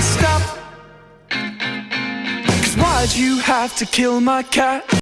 stop. Cause why'd you have to kill my cat?